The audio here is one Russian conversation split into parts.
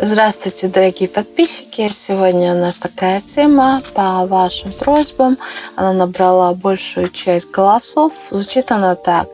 Здравствуйте, дорогие подписчики! Сегодня у нас такая тема по вашим просьбам. Она набрала большую часть голосов. Звучит она так.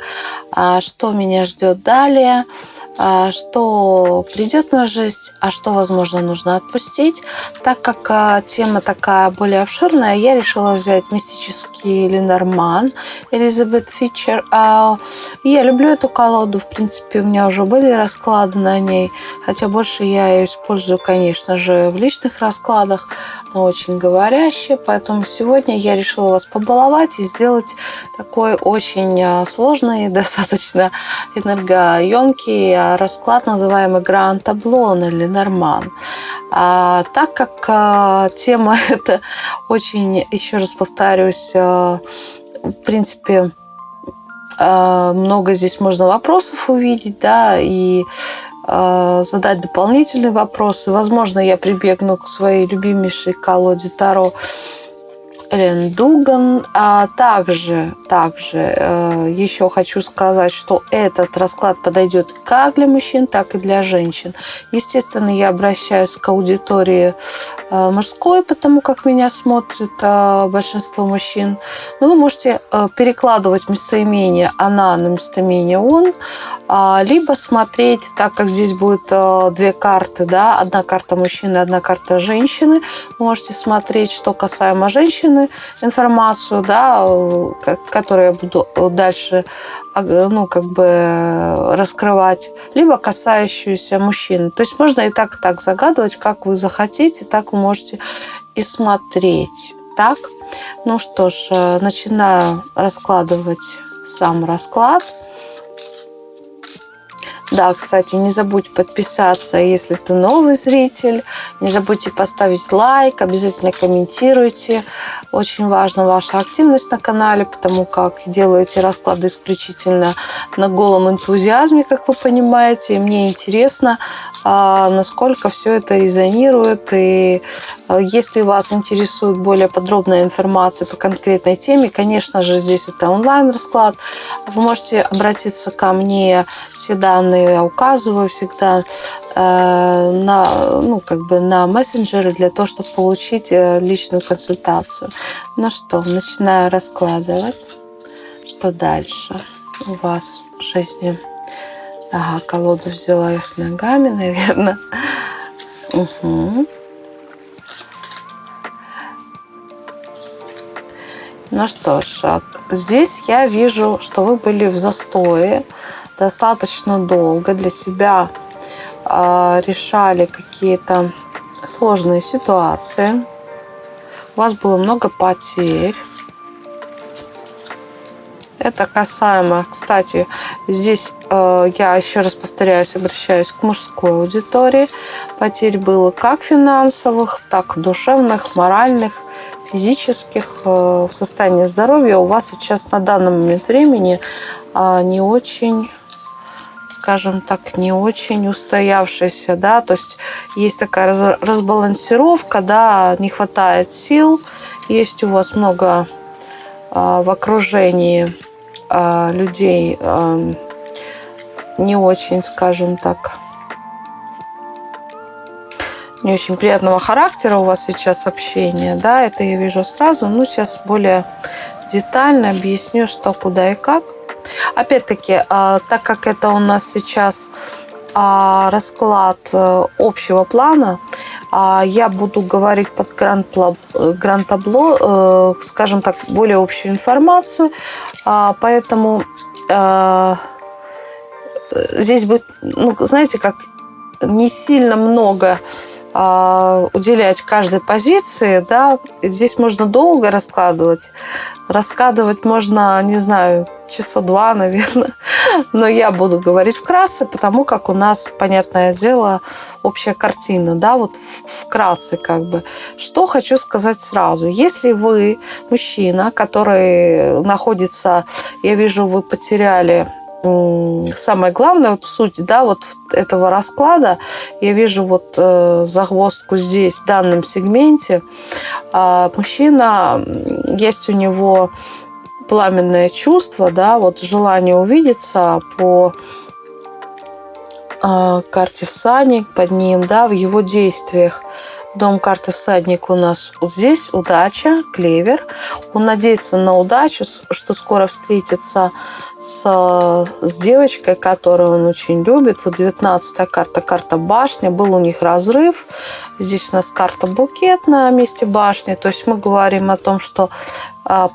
«А что меня ждет далее? А что придет мою жизнь, а что, возможно, нужно отпустить. Так как а, тема такая более обширная, я решила взять мистический Ленорман Элизабет Фичер. Я люблю эту колоду, в принципе, у меня уже были расклады на ней, хотя больше я ее использую, конечно же, в личных раскладах, но очень говорящая, поэтому сегодня я решила вас побаловать и сделать такой очень сложный, достаточно энергоемкий расклад, называемый Гранд Таблон или Норман. А, так как а, тема это очень, еще раз повторюсь, а, в принципе, а, много здесь можно вопросов увидеть, да, и а, задать дополнительные вопросы. Возможно, я прибегну к своей любимейшей колоде Таро Элен Дуган. А также, также э, еще хочу сказать, что этот расклад подойдет как для мужчин, так и для женщин. Естественно, я обращаюсь к аудитории э, мужской, потому как меня смотрит э, большинство мужчин. Но вы можете перекладывать местоимение «она» на местоимение «он», либо смотреть, так как здесь будет э, две карты, да, одна карта мужчины, одна карта женщины, можете смотреть, что касаемо женщины, информацию, да, которую я буду дальше ну, как бы раскрывать, либо касающуюся мужчин. То есть можно и так, и так загадывать, как вы захотите, так вы можете и смотреть. Так, ну что ж, э, начинаю раскладывать сам расклад. Да, кстати, не забудь подписаться, если ты новый зритель. Не забудьте поставить лайк, обязательно комментируйте. Очень важна ваша активность на канале, потому как делаю эти расклады исключительно на голом энтузиазме, как вы понимаете. И мне интересно, насколько все это резонирует. И а, если вас интересует более подробная информация по конкретной теме, конечно же, здесь это онлайн-расклад. Вы можете обратиться ко мне, все данные я указываю всегда э, на, ну, как бы на мессенджеры для того, чтобы получить э, личную консультацию. Ну что, начинаю раскладывать. Что дальше у вас в жизни? Ага, колоду взяла их ногами, наверное. Угу. Ну что ж, здесь я вижу, что вы были в застое, достаточно долго для себя э, решали какие-то сложные ситуации. У вас было много потерь. Это касаемо, кстати, здесь э, я еще раз повторяюсь, обращаюсь к мужской аудитории. Потерь было как финансовых, так душевных, моральных, физических. Э, состоянии здоровья у вас сейчас на данный момент времени э, не очень скажем так, не очень устоявшийся, да, то есть есть такая разбалансировка, да, не хватает сил, есть у вас много в окружении э, людей не очень, скажем так, не очень приятного характера у вас сейчас общение, да, это я вижу сразу, ну, сейчас более детально объясню, что, куда и как. Опять-таки, а, так как это у нас сейчас а, расклад э, общего плана, а, я буду говорить под гранд-табло, э, скажем так, более общую информацию. Поэтому здесь будет, ну, знаете, как не сильно много уделять каждой позиции, да, здесь можно долго раскладывать. Раскладывать можно, не знаю, часа два, наверное. Но я буду говорить вкратце, потому как у нас, понятное дело, общая картина, да, вот вкратце как бы. Что хочу сказать сразу. Если вы мужчина, который находится, я вижу, вы потеряли самое главное, вот суть, да, вот этого расклада, я вижу вот э, загвоздку здесь, в данном сегменте. Э, мужчина, есть у него пламенное чувство, да, вот желание увидеться по э, карте всадник под ним, да, в его действиях. Дом карты всадник у нас вот здесь удача, клевер. Он надеется на удачу, что скоро встретится с, с девочкой, которую он очень любит. Вот 19 карта, карта башня. Был у них разрыв. Здесь у нас карта букет на месте башни. То есть мы говорим о том, что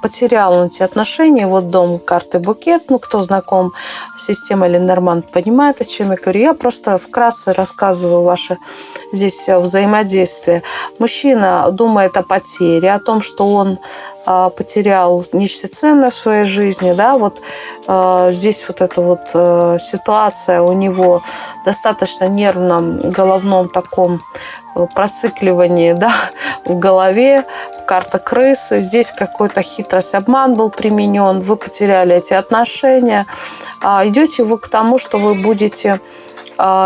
потерял он эти отношения. Вот дом карты букет. Ну, кто знаком с системой Ленорман, понимает, о чем я говорю. Я просто вкратце рассказываю ваше здесь взаимодействие. Мужчина думает о потере, о том, что он а, потерял нечто ценное в своей жизни, да, вот э, здесь вот эта вот э, ситуация у него достаточно нервном головном таком процикливании, да, в голове, карта крысы, здесь какой-то хитрость, обман был применен, вы потеряли эти отношения, а идете вы к тому, что вы будете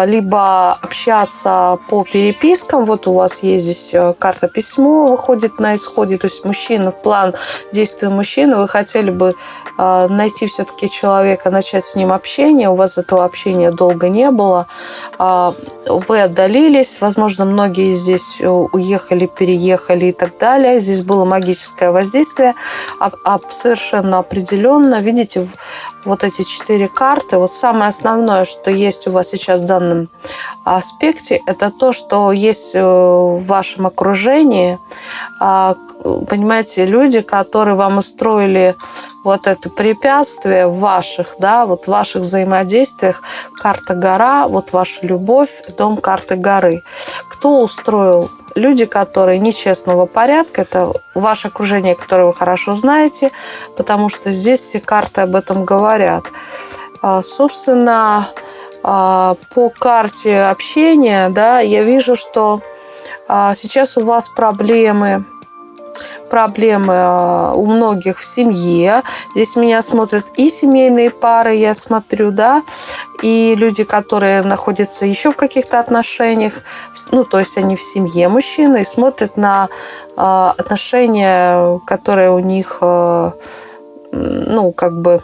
либо общаться по перепискам, вот у вас есть здесь э, карта письмо, выходит на исходе, то есть мужчина, в план действия мужчины, вы хотели бы а, найти все-таки человека, начать с ним общение, у вас этого общения долго не было, а, вы отдалились, возможно, многие здесь уехали, переехали и так далее, здесь было магическое воздействие, совершенно определенно, видите, вот эти четыре карты, вот самое основное, что есть у вас сейчас в данном аспекте, это то, что есть э, в вашем окружении, а, понимаете, люди, которые вам устроили вот это препятствие в ваших, да, вот в ваших взаимодействиях, карта гора, вот ваша любовь, дом карты горы. Кто устроил люди, которые нечестного порядка, это ваше окружение, которое вы хорошо знаете, потому что здесь все карты об этом говорят. А, собственно, а, по карте общения, да, я вижу, что а, сейчас у вас проблемы проблемы а, у многих в семье. Здесь меня смотрят и семейные пары, я смотрю, да, и люди, которые находятся еще в каких-то отношениях, ну, то есть они в семье мужчины и смотрят на а, отношения, которые у них, а, ну, как бы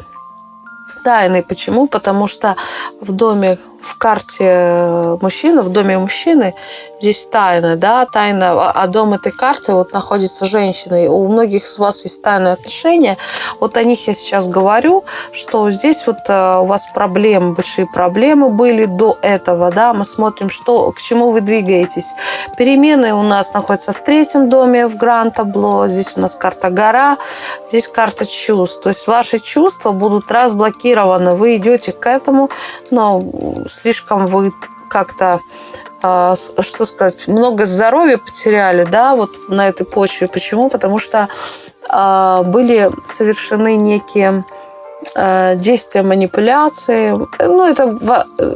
тайны. Почему? Потому что в доме в карте мужчины, в доме мужчины здесь тайна, да, тайна, а дом этой карты вот находится женщиной. У многих из вас есть тайные отношения. Вот о них я сейчас говорю, что здесь вот э, у вас проблемы, большие проблемы были до этого, да, мы смотрим, что, к чему вы двигаетесь. Перемены у нас находятся в третьем доме, в Гран-табло, здесь у нас карта гора, здесь карта чувств. То есть ваши чувства будут разблокированы, вы идете к этому, но слишком вы как-то а, что сказать, много здоровья потеряли, да, вот на этой почве. Почему? Потому что а, были совершены некие Э, действия манипуляции. Ну, это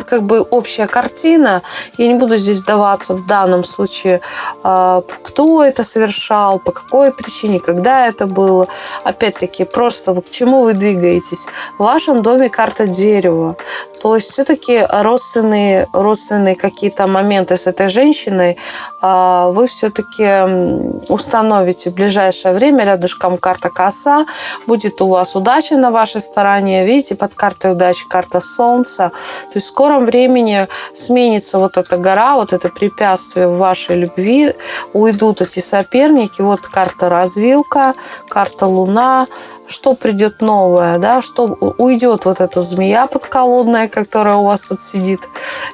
как бы общая картина. Я не буду здесь вдаваться в данном случае, кто это совершал, по какой причине, когда это было. Опять-таки, просто к чему вы двигаетесь. В вашем доме карта дерева. То есть все-таки родственные, родственные какие-то моменты с этой женщиной э, вы все-таки установите в ближайшее время. Рядышком карта коса. Будет у вас удача на вашей стороне, видите, под картой удачи карта Солнца. То есть в скором времени сменится вот эта гора, вот это препятствие в вашей любви, уйдут эти соперники. Вот карта развилка, карта Луна, что придет новое, да, что уйдет вот эта змея подколодная, которая у вас тут сидит.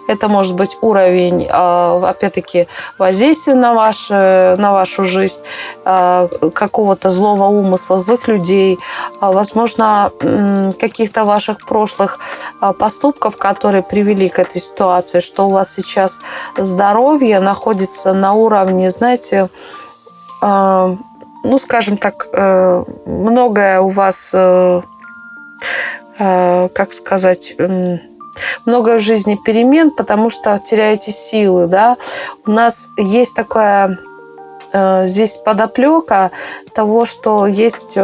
Это может быть уровень, а, опять-таки, воздействия на, ваше, на вашу жизнь, а, какого-то злого умысла, злых людей, а, возможно, каких-то ваших прошлых поступков, которые привели к этой ситуации, что у вас сейчас здоровье находится на уровне, знаете, ну, скажем так, э, многое у вас, э, э, как сказать, много в жизни перемен, потому что теряете силы, да. У нас есть такое э, здесь подоплека того, что есть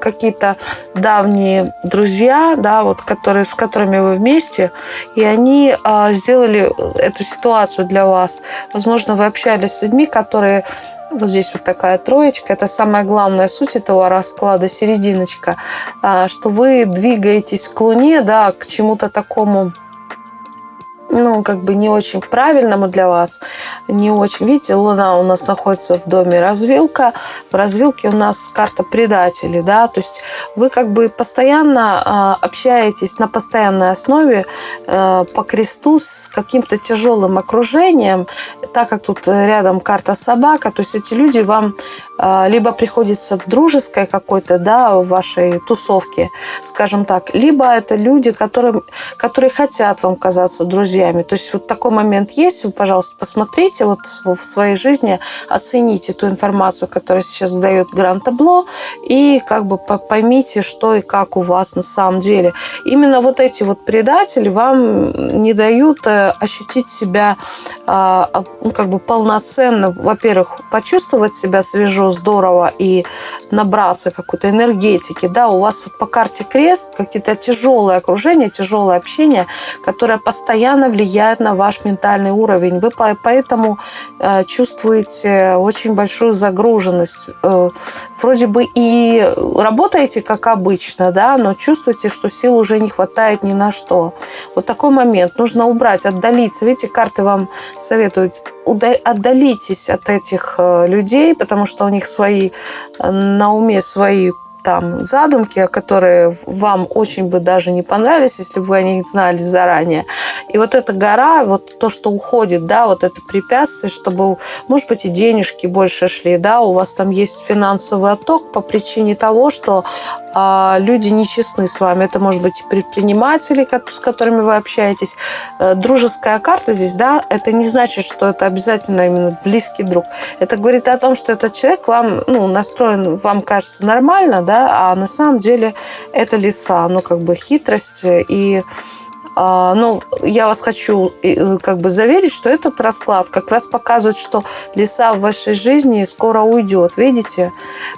какие-то давние друзья, да, вот, которые, с которыми вы вместе, и они сделали эту ситуацию для вас. Возможно, вы общались с людьми, которые вот здесь вот такая троечка. Это самая главная суть этого расклада, серединочка. А, что вы двигаетесь к Луне, да, к чему-то такому ну, как бы не очень правильному для вас, не очень. Видите, Луна у нас находится в доме развилка. В развилке у нас карта предателей, да, то есть вы как бы постоянно э, общаетесь на постоянной основе э, по кресту с каким-то тяжелым окружением, так как тут рядом карта собака, то есть эти люди вам э, либо приходится в дружеской какой-то, да, в вашей тусовке, скажем так, либо это люди, которые, которые хотят вам казаться друзьями, друзьями. То есть вот такой момент есть, вы, пожалуйста, посмотрите вот в своей жизни, оцените ту информацию, которую сейчас дает Гран-табло, и как бы поймите, что и как у вас на самом деле. Именно вот эти вот предатели вам не дают э, ощутить себя а, а, ну, как бы полноценно, во-первых, почувствовать себя свежо, здорово и набраться какой-то энергетики. Да, у вас вот по карте крест какие-то тяжелые окружения, тяжелое общение, которое постоянно влияет на ваш ментальный уровень. Вы поэтому э, чувствуете очень большую загруженность. Э, вроде бы и работаете как обычно, да, но чувствуете, что сил уже не хватает ни на что. Вот такой момент. Нужно убрать, отдалиться. Видите, карты вам советуют отдалитесь от этих э, людей, потому что у них свои на уме свои там задумки, которые вам очень бы даже не понравились, если бы вы о них знали заранее. И вот эта гора, вот то, что уходит, да, вот это препятствие, чтобы, может быть, и денежки больше шли, да, у вас там есть финансовый отток по причине того, что люди нечестны с вами. Это может быть и предприниматели, с которыми вы общаетесь. Э, дружеская карта здесь, да, это не значит, что это обязательно именно близкий друг. Это говорит о том, что этот человек вам, ну, настроен, вам кажется нормально, да, а на самом деле это лиса, ну, как бы хитрость и а, но я вас хочу э, как бы заверить, что этот расклад как раз показывает, что лиса в вашей жизни скоро уйдет. Видите?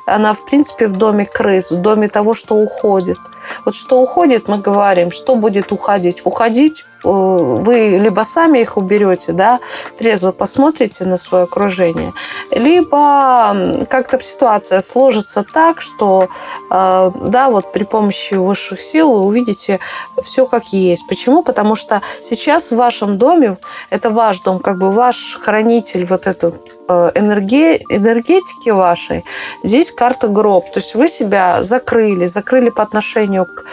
Она, в принципе, в доме крыс, в доме того, что уходит. Вот что уходит, мы говорим, что будет уходить. Уходить Э, вы либо сами их уберете, да, трезво посмотрите на свое окружение, либо как-то ситуация сложится так, что, э, да, вот при помощи высших сил вы увидите все как есть. Почему? Потому что сейчас в вашем доме, это ваш дом, как бы ваш хранитель вот этот э, энергии, энергетики вашей, здесь карта гроб. То есть вы себя закрыли, закрыли по отношению к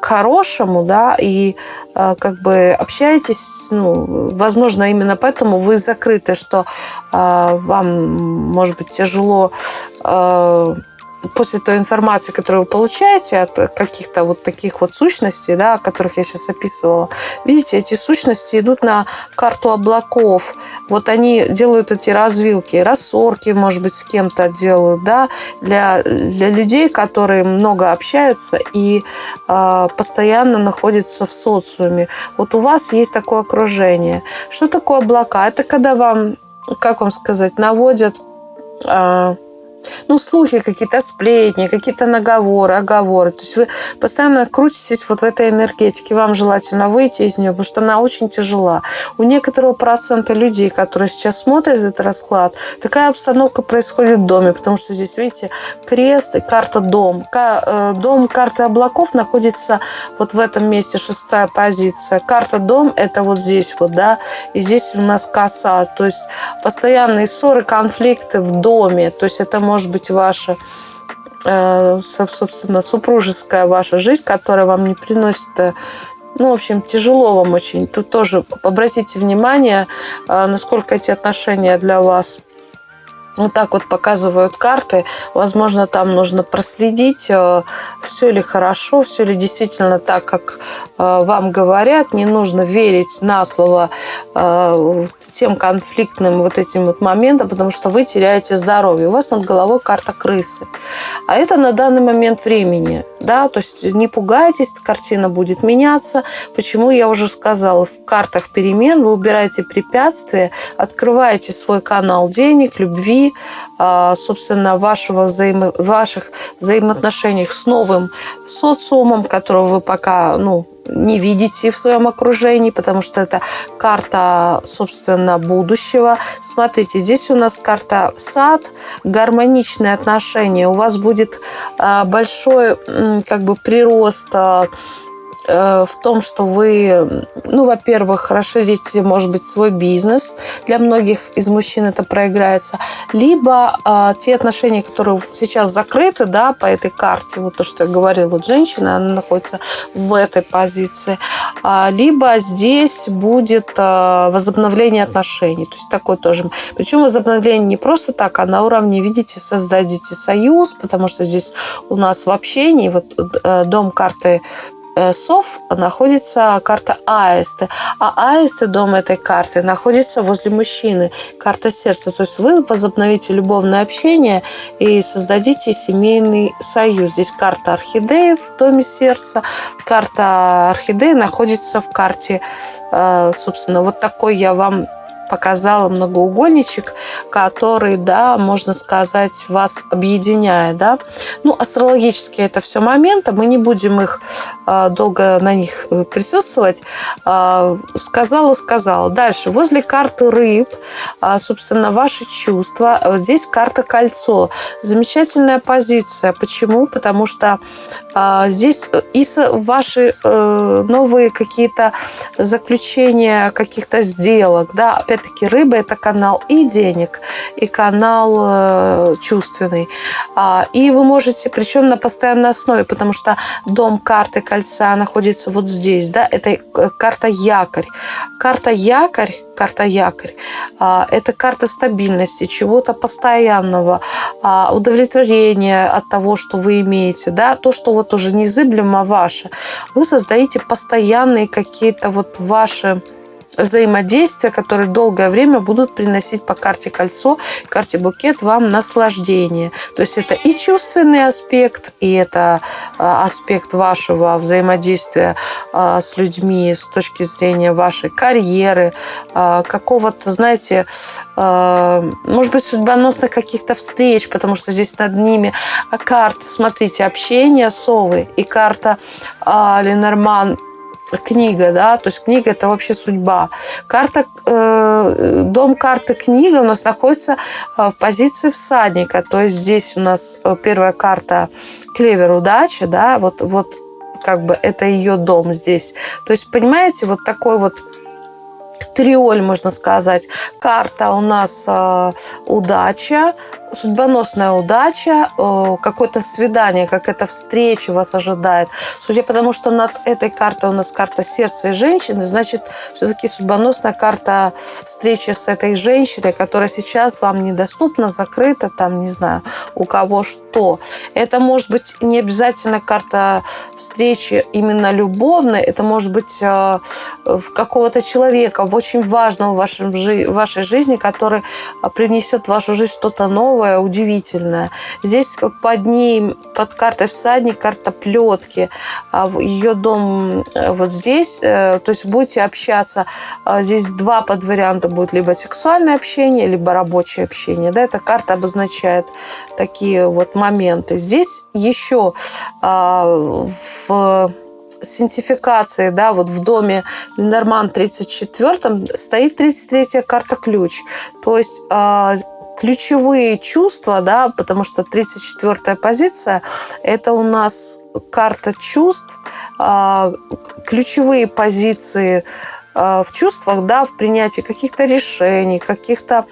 к хорошему, да, и э, как бы общаетесь, ну, возможно, именно поэтому вы закрыты, что э, вам, может быть, тяжело э, после той информации, которую вы получаете от каких-то вот таких вот сущностей, да, о которых я сейчас описывала, видите, эти сущности идут на карту облаков. Вот они делают эти развилки, рассорки, может быть, с кем-то делают, да, для, для людей, которые много общаются и э, постоянно находятся в социуме. Вот у вас есть такое окружение. Что такое облака? Это когда вам, как вам сказать, наводят... Э, ну, слухи какие-то, сплетни, какие-то наговоры, оговоры. То есть вы постоянно крутитесь вот в этой энергетике. Вам желательно выйти из нее, потому что она очень тяжела. У некоторого процента людей, которые сейчас смотрят этот расклад, такая обстановка происходит в доме, потому что здесь, видите, крест и карта дом. Э, дом карты облаков находится вот в этом месте, шестая позиция. Карта дом – это вот здесь вот, да, и здесь у нас коса. То есть постоянные ссоры, конфликты в доме. То есть это может быть ваша э, собственно, супружеская ваша жизнь, которая вам не приносит э, ну, в общем, тяжело вам очень. Тут тоже обратите внимание, э, насколько эти отношения для вас вот так вот показывают карты. Возможно, там нужно проследить все ли хорошо, все ли действительно так, как э, вам говорят. Не нужно верить на слово э, тем конфликтным вот этим вот моментам, потому что вы теряете здоровье. У вас над головой карта крысы. А это на данный момент времени. Да? То есть не пугайтесь, картина будет меняться. Почему я уже сказала, в картах перемен вы убираете препятствия, открываете свой канал денег, любви, а, собственно, вашего взаимо... ваших взаимоотношениях с новым социумом, которого вы пока ну, не видите в своем окружении, потому что это карта, собственно, будущего. Смотрите, здесь у нас карта сад, гармоничные отношения. У вас будет а, большой как бы прирост а, в том, что вы, ну, во-первых, расширите, может быть, свой бизнес. Для многих из мужчин это проиграется. Либо э, те отношения, которые сейчас закрыты, да, по этой карте, вот то, что я говорила, вот женщина, она находится в этой позиции. А, либо здесь будет э, возобновление отношений. То есть такой тоже. Причем возобновление не просто так, а на уровне, видите, создадите союз, потому что здесь у нас в общении, вот э, дом карты Э, сов находится карта аисты, а аисты, дом этой карты, находится возле мужчины, карта сердца. То есть вы возобновите любовное общение и создадите семейный союз. Здесь карта орхидеи в доме сердца, карта орхидеи находится в карте, э, собственно, вот такой я вам показала многоугольничек, который, да, можно сказать, вас объединяет, да. Ну, астрологически это все моменты, мы не будем их э, долго на них э, присутствовать. Э, сказала, сказала. Дальше, возле карты рыб, э, собственно, ваши чувства. Вот здесь карта кольцо. Замечательная позиция. Почему? Потому что здесь и ваши э, новые какие-то заключения каких-то сделок, да, опять опять-таки рыба – это канал и денег, и канал э, чувственный. А, и вы можете, причем на постоянной основе, потому что дом карты кольца находится вот здесь, да, это э, карта якорь. Карта якорь карта якорь. А, это карта стабильности, чего-то постоянного, а, удовлетворения от того, что вы имеете, да, то, что вот уже незыблемо ваше. Вы создаете постоянные какие-то вот ваши взаимодействия, которые долгое время будут приносить по карте кольцо, карте букет вам наслаждение. То есть это и чувственный аспект, и это а, аспект вашего взаимодействия а, с людьми с точки зрения вашей карьеры, а, какого-то, знаете, может быть, судьбоносных каких-то встреч, потому что здесь над ними карта, смотрите, общение совы и карта Ленорман книга, да, то есть книга это вообще судьба. Карта, э, дом карты книга у нас находится э, в позиции всадника, то есть здесь у нас э, первая карта клевер удачи, да, вот, вот как бы это ее дом здесь. То есть, понимаете, вот такой вот триоль, можно сказать. Карта у нас э, удача, судьбоносная удача, э, какое-то свидание, какая-то встреча вас ожидает. Судя по тому, что над этой картой у нас карта сердца и женщины, значит, все-таки судьбоносная карта встречи с этой женщиной, которая сейчас вам недоступна, закрыта, там, не знаю, у кого что. Это может быть не обязательно карта встречи именно любовной, это может быть э, какого-то человека, очень важного в, вашем, в вашей жизни, который принесет в вашу жизнь что-то новое, новое, удивительное. Здесь под ней, под картой всадник, карта плетки. А Ее дом э, вот здесь. Э, то есть будете общаться. А здесь два подварианта будет. Либо сексуальное общение, либо рабочее общение. Да, эта карта обозначает такие вот моменты. Здесь еще а, в синтификации, да, вот в доме Ленорман 34 стоит 33-я карта ключ. То есть ключевые чувства, да, потому что 34-я позиция – это у нас карта чувств, а, ключевые позиции а, в чувствах, да, в принятии каких-то решений, каких-то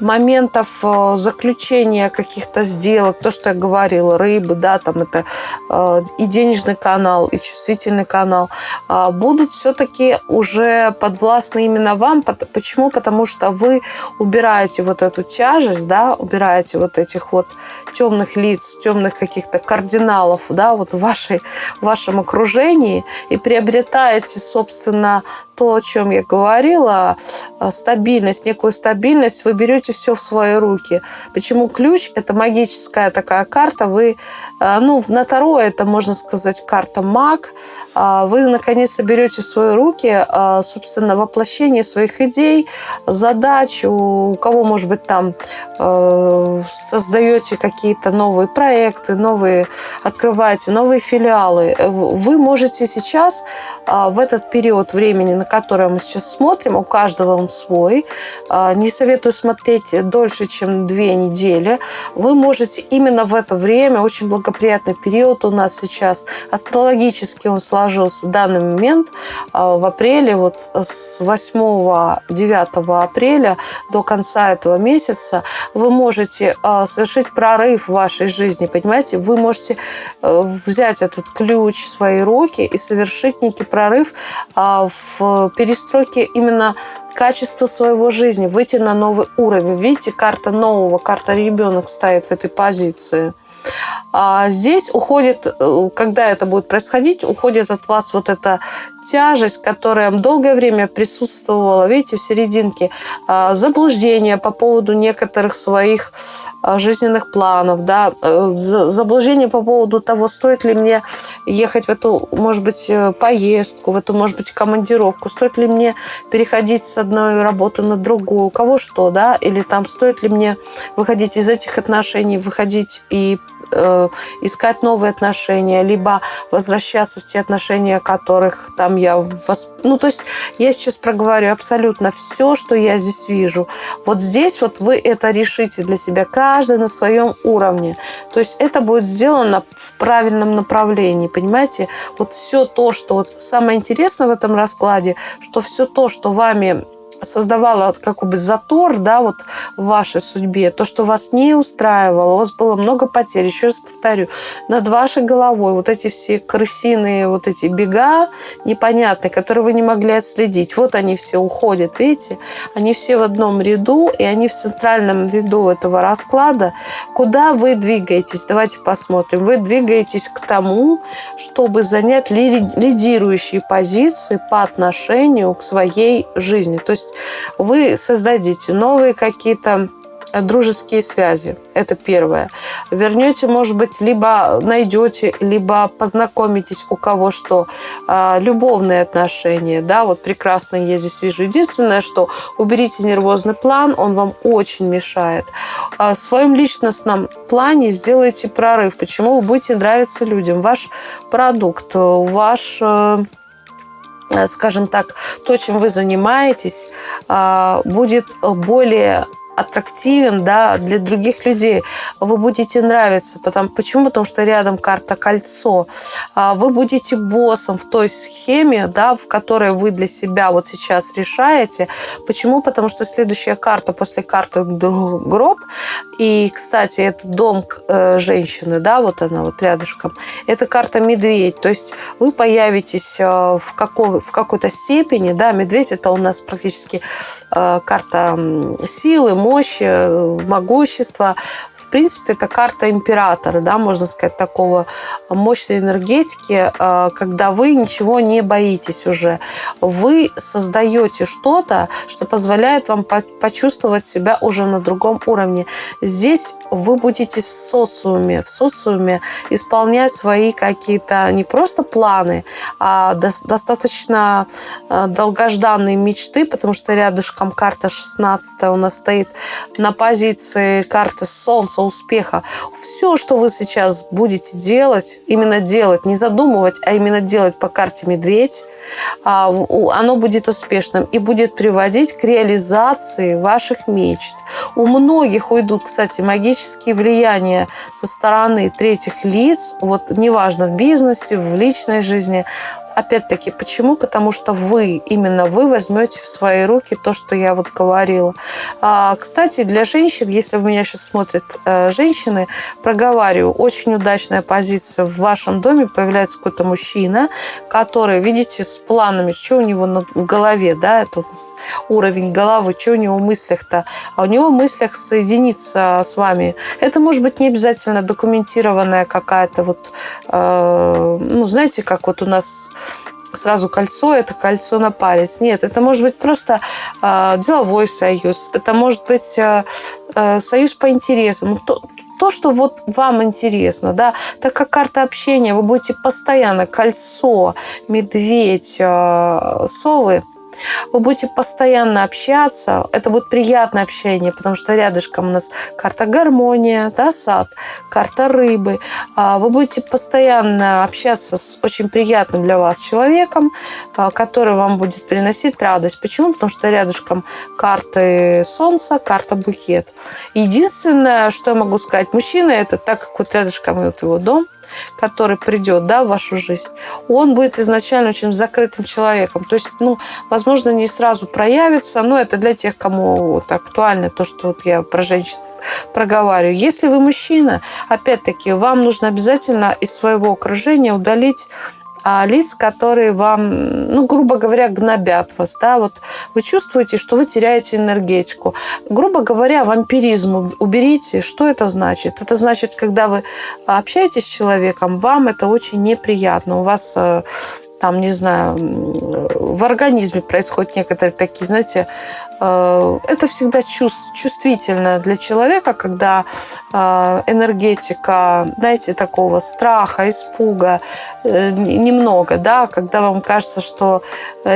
моментов э, заключения каких-то сделок, то, что я говорила, рыбы, да, там это э, и денежный канал, и чувствительный канал, э, будут все-таки уже подвластны именно вам. Почему? Потому что вы убираете вот эту тяжесть, да, убираете вот этих вот темных лиц, темных каких-то кардиналов, да, вот в, вашей, в вашем окружении и приобретаете, собственно, то, о чем я говорила, э, стабильность, некую стабильность, вы берете все в свои руки. Почему ключ – это магическая такая карта, вы, э, ну, на Таро это, можно сказать, карта маг, вы наконец-то берете в свои руки, а, собственно, воплощение своих идей, задач, у кого, может быть, там э, создаете какие-то новые проекты, новые, открываете новые филиалы. Вы можете сейчас а, в этот период времени, на который мы сейчас смотрим, у каждого он свой, не советую смотреть дольше, чем две недели, вы можете именно в это время, очень благоприятный период у нас сейчас, астрологически он сложился, сложился данный момент а, в апреле, вот с 8-9 апреля до конца этого месяца вы можете а, совершить прорыв в вашей жизни, понимаете? Вы можете э, взять этот ключ в свои руки и совершить некий прорыв а, в перестройке именно качество своего жизни, выйти на новый уровень. Видите, карта нового, карта ребенок стоит в этой позиции. А здесь уходит, э, когда это будет происходить, уходит от вас вот эта тяжесть, которая долгое время присутствовала, видите, в серединке, а, заблуждение по поводу некоторых своих а, жизненных планов, да, э, заблуждение по поводу того, стоит ли мне ехать в эту, может быть, э, поездку, в эту, может быть, командировку, стоит ли мне переходить с одной работы на другую, у кого что, да, или там стоит ли мне выходить из этих отношений, выходить и э, искать новые отношения, либо возвращаться в те отношения, которых там я... Восп... Ну, то есть я сейчас проговорю абсолютно все, что я здесь вижу. Вот здесь вот вы это решите для себя, каждый на своем уровне. То есть это будет сделано в правильном направлении, понимаете? Вот все то, что... Вот самое интересное в этом раскладе, что все то, что вами создавала как бы затор, да, вот в вашей судьбе, то, что вас не устраивало, у вас было много потерь, еще раз повторю, над вашей головой вот эти все крысиные вот эти бега непонятные, которые вы не могли отследить, вот они все уходят, видите, они все в одном ряду, и они в центральном ряду этого расклада, куда вы двигаетесь, давайте посмотрим, вы двигаетесь к тому, чтобы занять лидирующие позиции по отношению к своей жизни, то есть есть вы создадите новые какие-то дружеские связи. Это первое. Вернете, может быть, либо найдете, либо познакомитесь у кого что. А, любовные отношения, да, вот прекрасно я здесь вижу. Единственное, что уберите нервозный план, он вам очень мешает. А, в своем личностном плане сделайте прорыв. Почему вы будете нравиться людям? Ваш продукт, ваш э, Э, скажем так, то, чем вы занимаетесь, а, будет более аттрактивен да, для других людей. Вы будете нравиться. Потому, почему? Потому что рядом карта кольцо. А вы будете боссом в той схеме, да, в которой вы для себя вот сейчас решаете. Почему? Потому что следующая карта после карты гроб. И, кстати, это дом э, женщины, да, вот она вот рядышком. Это карта медведь. То есть вы появитесь э, в, какой, в какой-то степени, да, медведь это у нас практически карта силы, мощи, э, могущества. В принципе, это карта императора, да, можно сказать, такого мощной энергетики, э, когда вы ничего не боитесь уже. Вы создаете что-то, что позволяет вам почувствовать себя уже на другом уровне. Здесь вы будете в социуме, в социуме исполнять свои какие-то не просто планы, а достаточно э, долгожданные мечты, потому что рядышком карта 16 у нас стоит на позиции карты Солнца, успеха. Все, что вы сейчас будете делать, именно делать, не задумывать, а именно делать по карте Медведь, оно будет успешным и будет приводить к реализации ваших мечт. У многих уйдут, кстати, магические влияния со стороны третьих лиц, вот неважно в бизнесе, в личной жизни, опять-таки, почему? Потому что вы, именно вы возьмете в свои руки то, что я вот говорила. А, кстати, для женщин, если в меня сейчас смотрят э, женщины, проговариваю, очень удачная позиция. В вашем доме появляется какой-то мужчина, который, видите, с планами, что у него в голове, да, это у нас уровень головы, что у него в мыслях-то. А у него в мыслях соединиться с вами. Это может быть не обязательно документированная какая-то вот, э, ну, знаете, как вот у нас сразу кольцо, это кольцо на палец. Нет, это может быть просто э, деловой союз, это может быть э, э, союз по интересам. То, то, что вот вам интересно, да, так как карта общения, вы будете постоянно кольцо, медведь, э, совы – вы будете постоянно общаться, это будет приятное общение, потому что рядышком у нас карта гармония, да, сад, карта рыбы. А вы будете постоянно общаться с очень приятным для вас человеком, а, который вам будет приносить радость. Почему? Потому что рядышком карты солнца, карта букет. Единственное, что я могу сказать, мужчина это так как вот рядышком вот его дом – который придет да, в вашу жизнь, он будет изначально очень закрытым человеком. То есть, ну, возможно, не сразу проявится, но это для тех, кому вот актуально то, что вот я про женщин проговариваю. Если вы мужчина, опять-таки, вам нужно обязательно из своего окружения удалить а, лиц, которые вам, ну, грубо говоря, гнобят вас, да, вот вы чувствуете, что вы теряете энергетику. Грубо говоря, вампиризм уберите. Что это значит? Это значит, когда вы общаетесь с человеком, вам это очень неприятно. У вас э, там, не знаю, в организме происходят некоторые такие, знаете, это всегда чувствительно для человека, когда э, энергетика, знаете, такого страха, испуга, Э, немного, да, когда вам кажется, что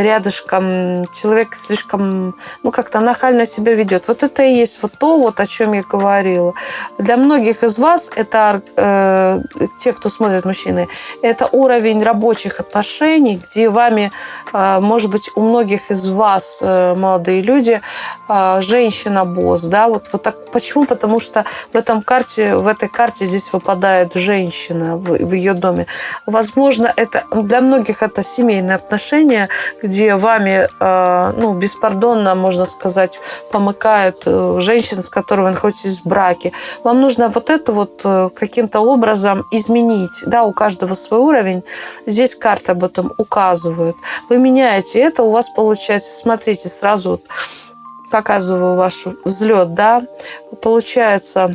рядышком человек слишком, ну, как-то нахально себя ведет. Вот это и есть вот то, вот о чем я говорила. Для многих из вас это, э, те, кто смотрит мужчины, это уровень рабочих отношений, где вами, э, может быть, у многих из вас, э, молодые люди, женщина-босс, да, вот, вот так. Почему? Потому что в этом карте, в этой карте здесь выпадает женщина в, в ее доме. Возможно, это для многих это семейные отношения, где вами, э, ну, беспардонно, можно сказать, помыкает э, женщина, с которой вы находитесь в браке. Вам нужно вот это вот э, каким-то образом изменить. Да, у каждого свой уровень. Здесь карты об этом указывают. Вы меняете это, у вас получается, смотрите, сразу показываю ваш взлет, да, получается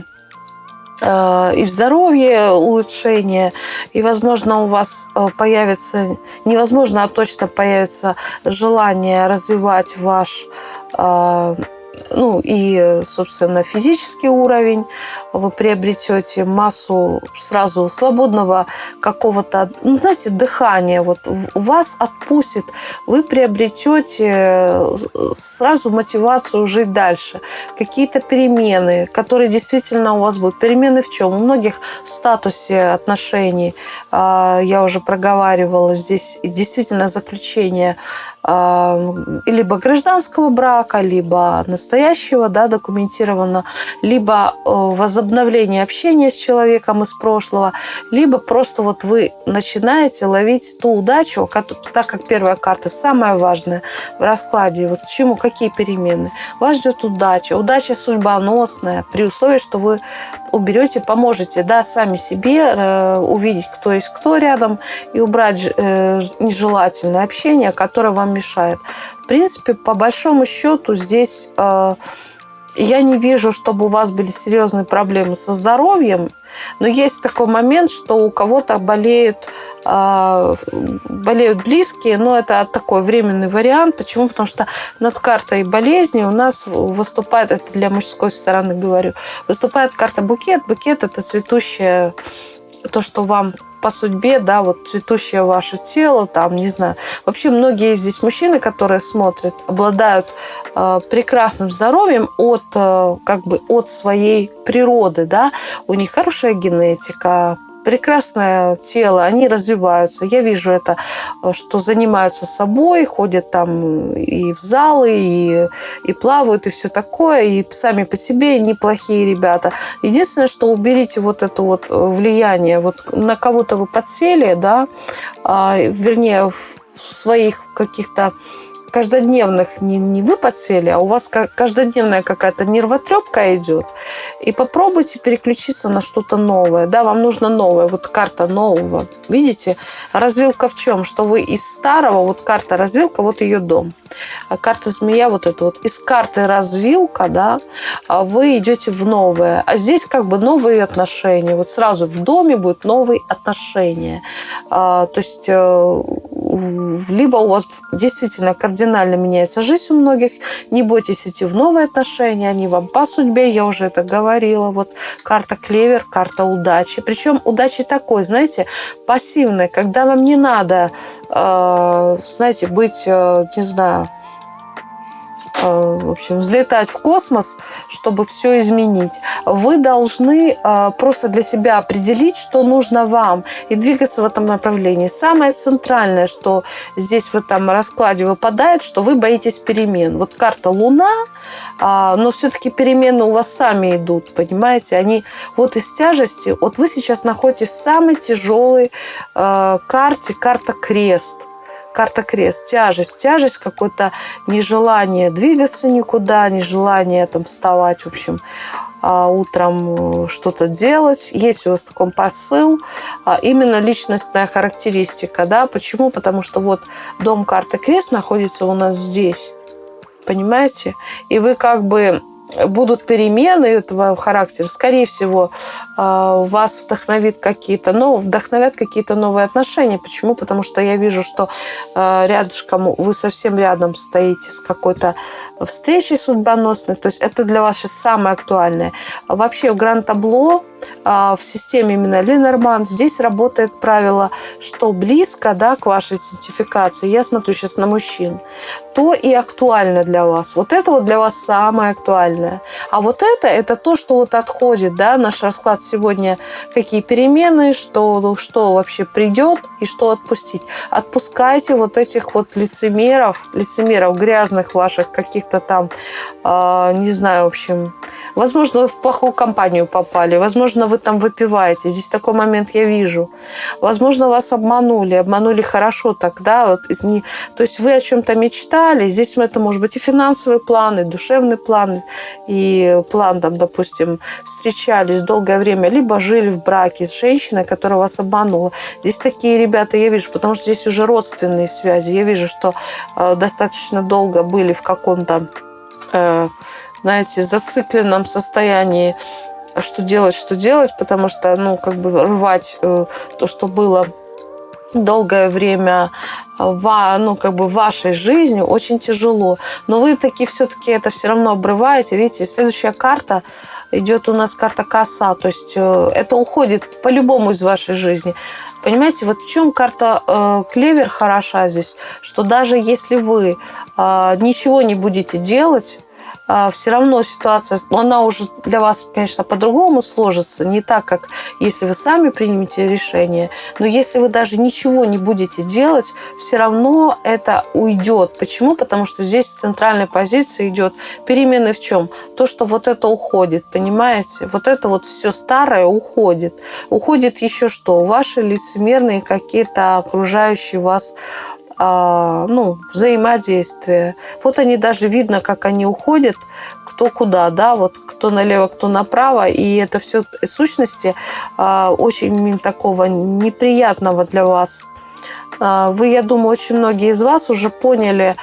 Э, и в здоровье улучшение, и, возможно, у вас э, появится, невозможно, а точно появится желание развивать ваш э, ну и, собственно, физический уровень, вы приобретете массу сразу свободного какого-то, ну, знаете, дыхания. Вот вас отпустит, вы приобретете э, сразу мотивацию жить дальше. Какие-то перемены, которые действительно у вас будут. Перемены в чем? У многих в статусе отношений, я уже проговаривала здесь, действительно заключение либо гражданского брака, либо настоящего, да, документированно, либо э, возобновление общения с человеком из прошлого, либо просто вот вы начинаете ловить ту удачу, так как первая карта самая важная в раскладе, вот чему, какие перемены. Вас ждет удача. Удача судьбоносная при условии, что вы уберете, поможете, да, сами себе э, увидеть, кто есть кто рядом и убрать э, нежелательное общение, которое вам мешает. В принципе, по большому счету здесь э, я не вижу, чтобы у вас были серьезные проблемы со здоровьем, но есть такой момент, что у кого-то болеет э, болеют близкие, но это такой временный вариант. Почему? Потому что над картой болезни у нас выступает, это для мужской стороны говорю, выступает карта букет. Букет – это цветущее то, что вам по судьбе, да, вот цветущее ваше тело, там, не знаю. Вообще многие здесь мужчины, которые смотрят, обладают э, прекрасным здоровьем от, э, как бы, от своей природы, да. У них хорошая генетика, прекрасное тело, они развиваются. Я вижу это, что занимаются собой, ходят там и в залы, и, и плавают, и все такое, и сами по себе неплохие ребята. Единственное, что уберите вот это вот влияние, вот на кого-то вы подсели, да, а, вернее, в своих каких-то каждодневных не, не вы подсели, а у вас каждодневная какая-то нервотрепка идет, и попробуйте переключиться на что-то новое. Да, вам нужно новое, вот карта нового. Видите, развилка в чем? Что вы из старого, вот карта развилка, вот ее дом. А карта змея вот это вот. Из карты развилка, да, а вы идете в новое. А здесь как бы новые отношения. Вот сразу в доме будут новые отношения. А, то есть э, либо у вас действительно кардинально меняется жизнь у многих, не бойтесь идти в новые отношения, они вам по судьбе, я уже это говорила. Вот карта клевер, карта удачи. Причем удачи такой, знаете, пассивной, когда вам не надо, э, знаете, быть, э, не знаю, в общем, взлетать в космос, чтобы все изменить. Вы должны э, просто для себя определить, что нужно вам, и двигаться в этом направлении. Самое центральное, что здесь в этом раскладе выпадает, что вы боитесь перемен. Вот карта Луна, а, но все-таки перемены у вас сами идут, понимаете? Они вот из тяжести, вот вы сейчас находитесь в самой тяжелой э, карте, карта крест карта крест, тяжесть, тяжесть, какое-то нежелание двигаться никуда, нежелание там вставать, в общем, а, утром э, что-то делать. Есть у вас такой посыл, а, именно личностная характеристика, да, почему? Потому что вот дом карты крест находится у нас здесь, понимаете? И вы как бы будут перемены этого характера, скорее всего, вас вдохновит какие-то, ну, вдохновят какие-то новые отношения. Почему? Потому что я вижу, что а, рядышком, вы совсем рядом стоите с какой-то встречей судьбоносной. То есть это для вас сейчас самое актуальное. Вообще в гранд-табло а, в системе именно Ленорман здесь работает правило, что близко да, к вашей идентификации, я смотрю сейчас на мужчин, то и актуально для вас. Вот это вот для вас самое актуальное. А вот это, это то, что вот отходит, да, наш расклад сегодня, какие перемены, что, что вообще придет и что отпустить. Отпускайте вот этих вот лицемеров, лицемеров грязных ваших каких-то там, э, не знаю, в общем, Возможно, вы в плохую компанию попали. Возможно, вы там выпиваете. Здесь такой момент я вижу. Возможно, вас обманули. Обманули хорошо тогда. Вот, не... То есть вы о чем-то мечтали. Здесь это может быть и финансовые планы, и душевные планы. И план, там, допустим, встречались долгое время, либо жили в браке с женщиной, которая вас обманула. Здесь такие ребята я вижу, потому что здесь уже родственные связи. Я вижу, что э, достаточно долго были в каком-то... Э, знаете, зацикленном состоянии, что делать, что делать, потому что, ну, как бы рвать э, то, что было долгое время в, ну, как бы вашей жизнью очень тяжело. Но вы таки все-таки это все равно обрываете. Видите, следующая карта идет у нас карта коса. То есть э, это уходит по-любому из вашей жизни. Понимаете, вот в чем карта э, клевер хороша здесь, что даже если вы э, ничего не будете делать, все равно ситуация, она уже для вас, конечно, по-другому сложится, не так, как если вы сами примете решение, но если вы даже ничего не будете делать, все равно это уйдет. Почему? Потому что здесь центральная позиция идет перемены в чем? То, что вот это уходит, понимаете? Вот это вот все старое уходит. Уходит еще что? Ваши лицемерные какие-то окружающие вас а, ну, взаимодействие. Вот они даже видно, как они уходят, кто куда, да, вот кто налево, кто направо, и это все сущности а, очень такого неприятного для вас. А, вы, я думаю, очень многие из вас уже поняли,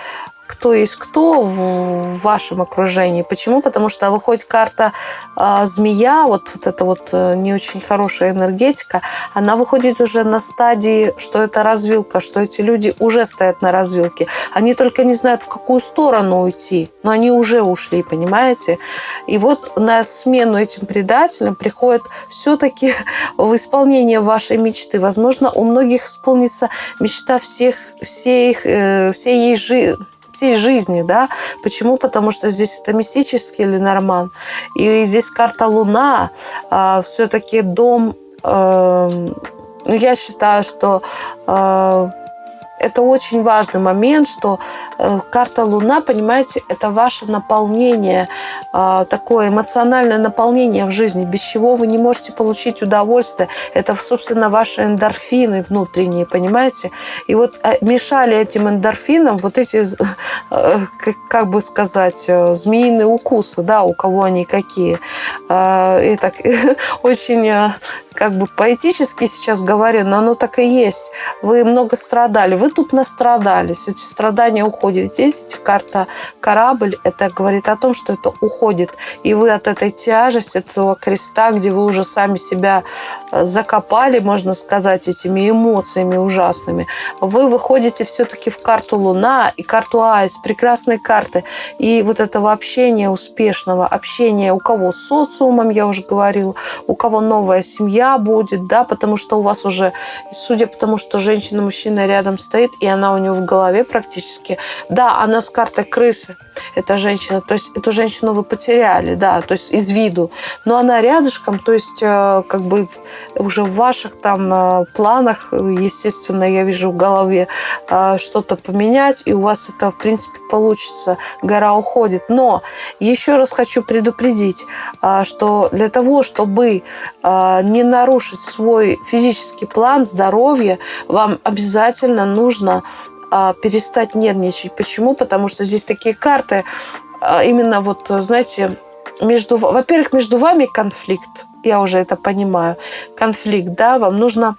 кто есть кто в вашем окружении. Почему? Потому что выходит карта э, змея, вот, вот эта вот э, не очень хорошая энергетика, она выходит уже на стадии, что это развилка, что эти люди уже стоят на развилке. Они только не знают, в какую сторону уйти, но они уже ушли, понимаете? И вот на смену этим предателям приходит все-таки в исполнение вашей мечты. Возможно, у многих исполнится мечта всех, всех, э, всей ей жизни всей жизни, да. Почему? Потому что здесь это мистический Ленорман. И здесь карта Луна, э, все-таки дом... Э, я считаю, что... Э, это очень важный момент, что э, карта Луна, понимаете, это ваше наполнение, э, такое эмоциональное наполнение в жизни, без чего вы не можете получить удовольствие. Это, собственно, ваши эндорфины внутренние, понимаете? И вот э, мешали этим эндорфинам вот эти, э, как бы сказать, э, змеиные укусы, да, у кого они какие. Э, и так очень как бы поэтически сейчас говорю, но оно так и есть. Вы много страдали, вы тут настрадались, эти страдания уходят. Здесь карта корабль, это говорит о том, что это уходит. И вы от этой тяжести, этого креста, где вы уже сами себя э, закопали, можно сказать, этими эмоциями ужасными, вы выходите все-таки в карту Луна и карту Айс, прекрасные карты. И вот этого общения успешного, общения у кого с социумом, я уже говорила, у кого новая семья, будет, да, потому что у вас уже, судя по тому, что женщина-мужчина рядом стоит, и она у него в голове практически, да, она с картой крысы, эта женщина, то есть эту женщину вы потеряли, да, то есть из виду, но она рядышком, то есть э, как бы уже в ваших там э, планах, естественно, я вижу в голове э, что-то поменять, и у вас это, в принципе, получится, гора уходит. Но еще раз хочу предупредить, что для того, чтобы не нарушить свой физический план здоровья, вам обязательно нужно а, перестать нервничать. Почему? Потому что здесь такие карты, а, именно вот, знаете, между, во-первых, между вами конфликт, я уже это понимаю, конфликт, да, вам нужно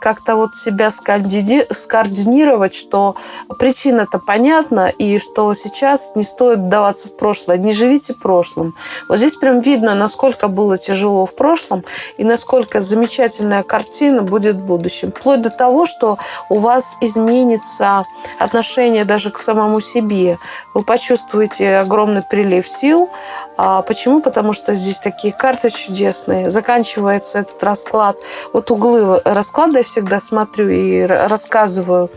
как-то вот себя скоординировать, что причина-то понятна, и что сейчас не стоит вдаваться в прошлое. Не живите прошлым. Вот здесь прям видно, насколько было тяжело в прошлом, и насколько замечательная картина будет в будущем. Вплоть до того, что у вас изменится отношение даже к самому себе. Вы почувствуете огромный прилив сил, почему? Потому что здесь такие карты чудесные. Заканчивается этот расклад. Вот углы расклада я всегда смотрю и рассказываю.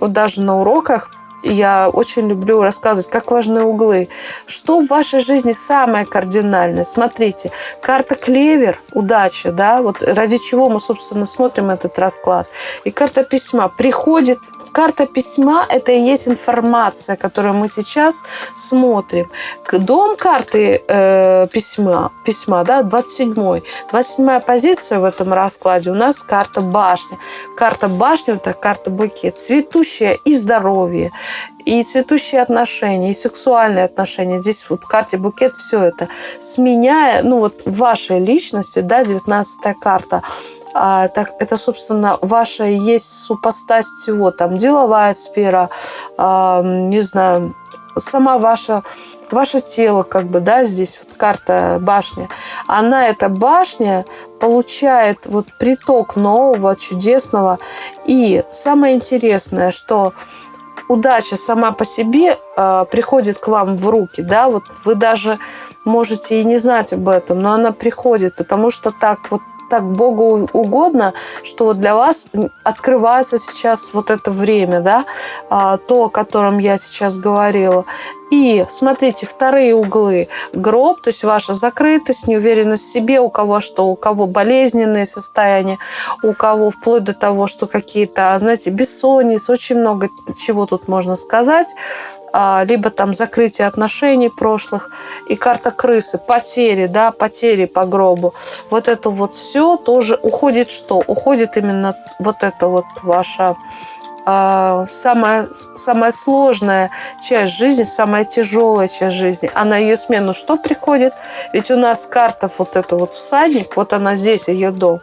Вот даже на уроках я очень люблю рассказывать, как важны углы. Что в вашей жизни самое кардинальное? Смотрите, карта клевер, удача, да, вот ради чего мы, собственно, смотрим этот расклад. И карта письма приходит Карта письма – это и есть информация, которую мы сейчас смотрим. Дом карты э, письма, письма да, 27-й. 27-я позиция в этом раскладе у нас карта башни. Карта башни – это карта букет. Цветущая и здоровье и цветущие отношения, и сексуальные отношения. Здесь вот в карте букет все это. Сменяя, ну вот в вашей личности, да, 19 карта, а, так, это, собственно, ваша есть супостать всего, там, деловая сфера, а, не знаю, сама ваша ваше тело, как бы, да, здесь вот карта башня, она, эта башня, получает вот приток нового, чудесного. И самое интересное, что удача сама по себе э, приходит к вам в руки, да, вот вы даже можете и не знать об этом, но она приходит, потому что так вот так Богу угодно, что для вас открывается сейчас вот это время, да, а, то, о котором я сейчас говорила. И смотрите, вторые углы. Гроб, то есть ваша закрытость, неуверенность в себе, у кого что, у кого болезненные состояния, у кого вплоть до того, что какие-то, знаете, бессонницы, очень много чего тут можно сказать. А, либо там закрытие отношений прошлых, и карта крысы, потери, да, потери по гробу. Вот это вот все тоже уходит что? Уходит именно вот это вот ваша а, самая, самая сложная часть жизни, самая тяжелая часть жизни, а на ее смену что приходит? Ведь у нас карта вот это вот всадник, вот она здесь, ее дом.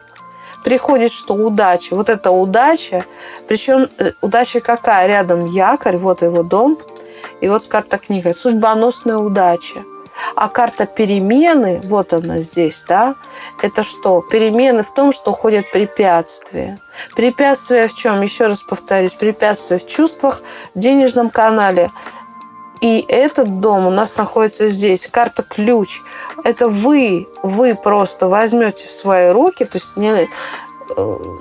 Приходит что? Удача. Вот это удача. Причем э, удача какая? Рядом якорь, вот его дом. И вот карта книга. Судьбоносная удача. А карта перемены, вот она здесь, да, это что? Перемены в том, что уходят препятствия. Препятствия в чем? Еще раз повторюсь, препятствия в чувствах, в денежном канале. И этот дом у нас находится здесь. Карта ключ. Это вы, вы просто возьмете в свои руки, то есть не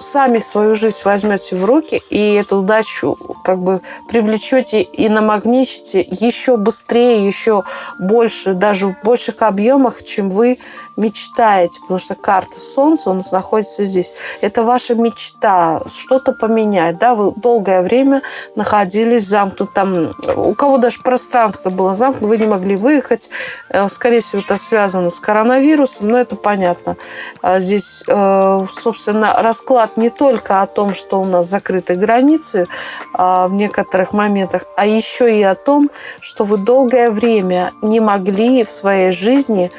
сами свою жизнь возьмете в руки и эту удачу как бы привлечете и намагничите еще быстрее, еще больше, даже в больших объемах, чем вы мечтаете, потому что карта Солнца, он находится здесь. Это ваша мечта, что-то поменять, да, вы долгое время находились замкнут, там, у кого даже пространство было замкнуто, вы не могли выехать, э, скорее всего, это связано с коронавирусом, но это понятно. А здесь, э, собственно, расклад не только о том, что у нас закрыты границы а, в некоторых моментах, а еще и о том, что вы долгое время не могли в своей жизни